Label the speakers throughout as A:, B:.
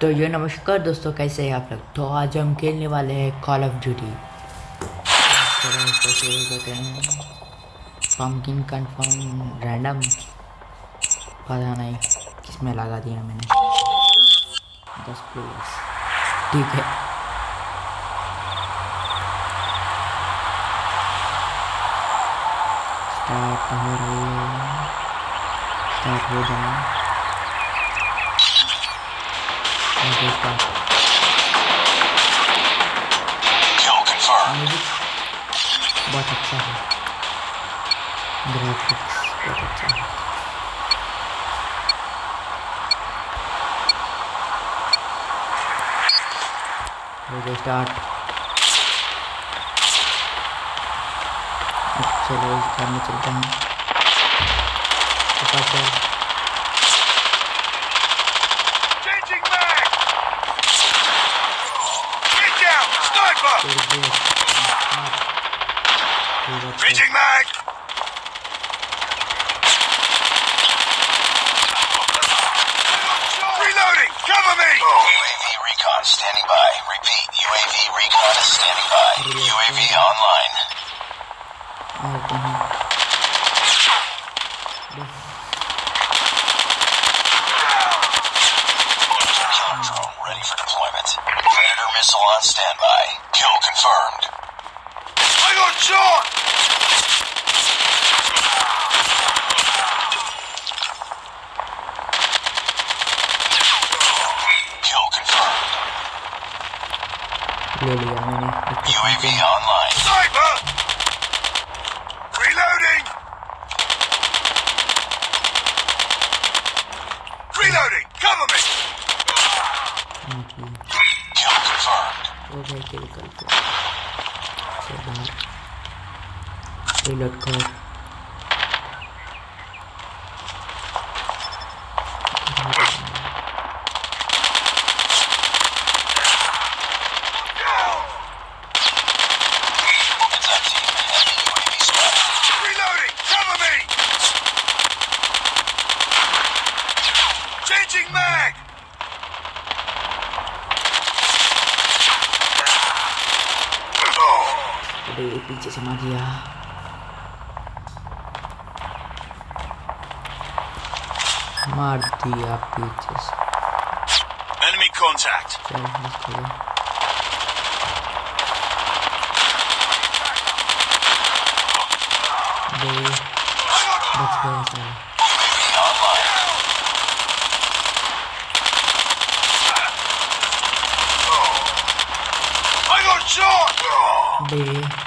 A: तो ये नमस्कार दोस्तों, कैसे हैं आप लोग? तो आज हम खेलने वाले हैं Call of Duty pumpkin confirm random पता नहीं किसमें लगा दिया मैंने। दस प्लेयर्स ठीक है। स्टार्ट हो रही है। स्टार्ट हो जाए
B: Confirmed.
A: म्यूज़िक बहुत अच्छा है ग्राफिक्स बहुत अच्छा है हो गया स्टार्ट चलो इस कार में चलते हैं।
B: Standing by.
A: Okay.
B: Kill confirmed. Okay, kill confirmed. So now, reload code.
A: अरे पीछे से मार दिया मार दिया पीछे से
B: Enemy contact.
A: चल इसको ले दे बच गया साला
B: UAV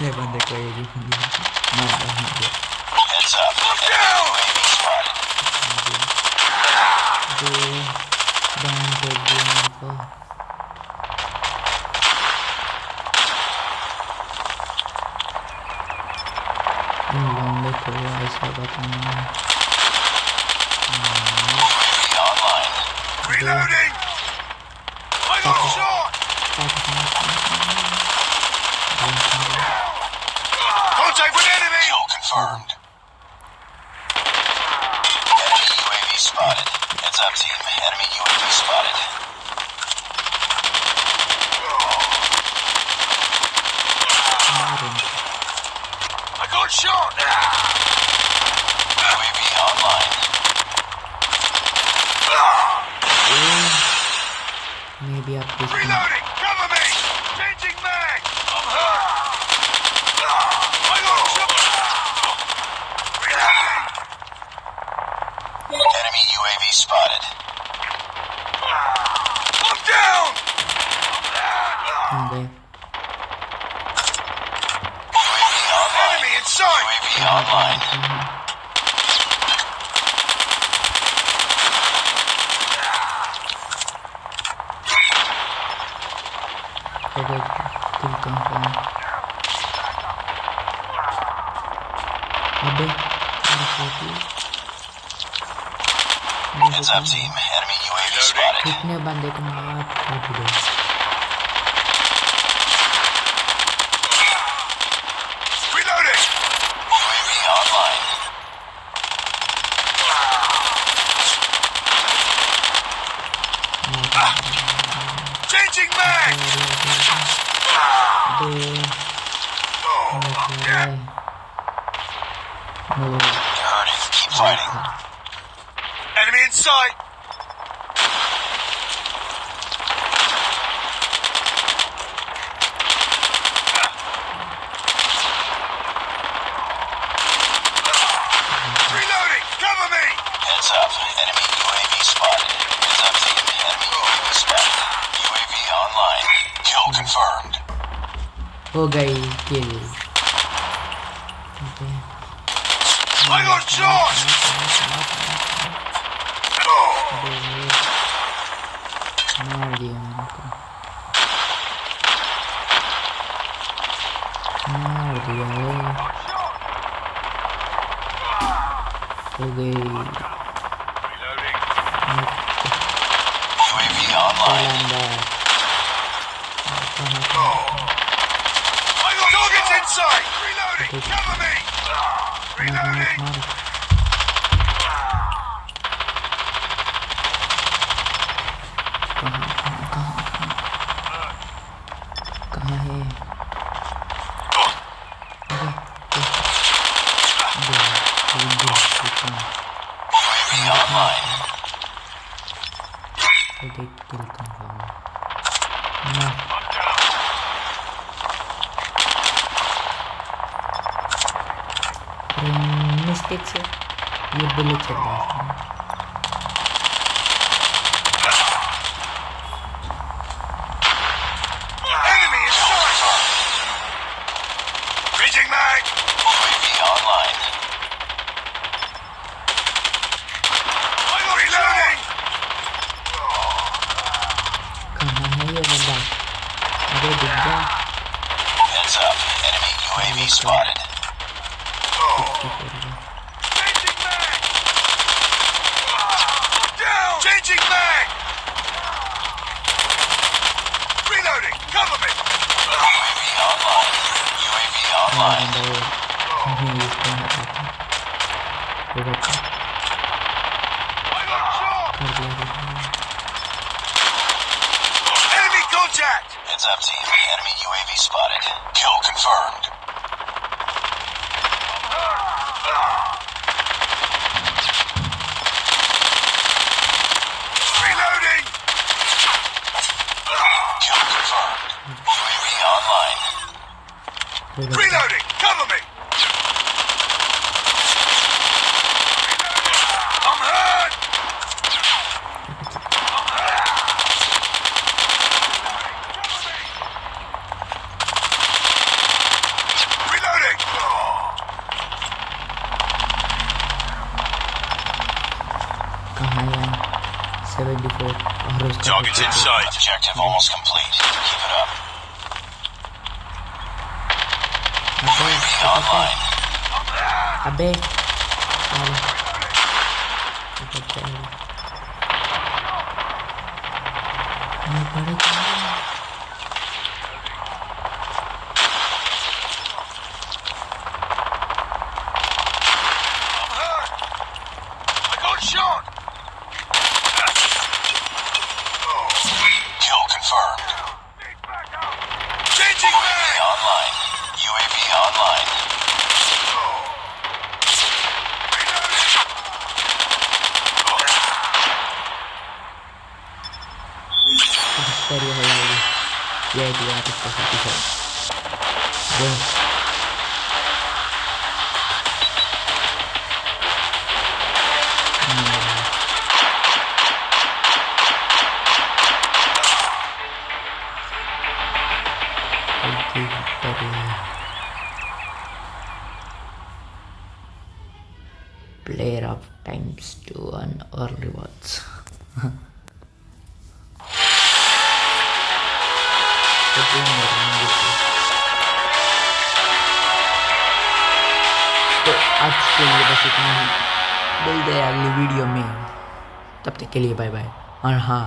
A: इतने बंदे को एक ही बंदी मार दिया
B: Heads up. Enemy UAV spotted.
A: दे डाउन कर दिया मेरे को इन बंदे को ऐसा बताना
B: UAV Heads up, team. Enemy UAV spotted. I got shot! UAV online.
A: Maybe up this
B: Reloading! UAV spotted. Look down!
A: Okay.
B: UAV online. UAV online.
C: Okay, cool confirm. Abe, 140.
A: Heads up, team. Enemy UAV spotted.
C: कितने बंदे को मार छोड़ दो
A: Reloading! UAV online. Changing mag!
C: अबे ओ
A: You're hurting. Keep fighting. Enemy in sight! Reloading! Cover me! Heads up. Enemy UAV spotted. Heads up, team. Enemy UAV spotted. UAV online. Kill confirmed.
C: हो गई किल अबे
A: I got shot!
C: No man. No idea. Okay.
A: UAV online. Reloading! Cover me! Reloading! інвестиції є величезними. and I
C: will continue this game at
A: that time. Enemy contact! Heads up team, enemy UAV spotted. Kill confirmed. Reloading! Kill confirmed. UAV online. Reloading!
C: right before Ahro's
A: Target's in sight. Objective almost complete. Keep it up.
C: Abe.
A: Online.
C: Abe. Bueno. Tuh,
A: आज के लिए बस इतना ही मिलते हैं अगली video में तब तक के लिए बाय बाय और हाँ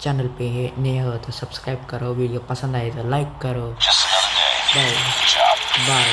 A: चैनल पे नए हो तो सब्सक्राइब करो वीडियो पसंद आए तो लाइक करो. Bye bye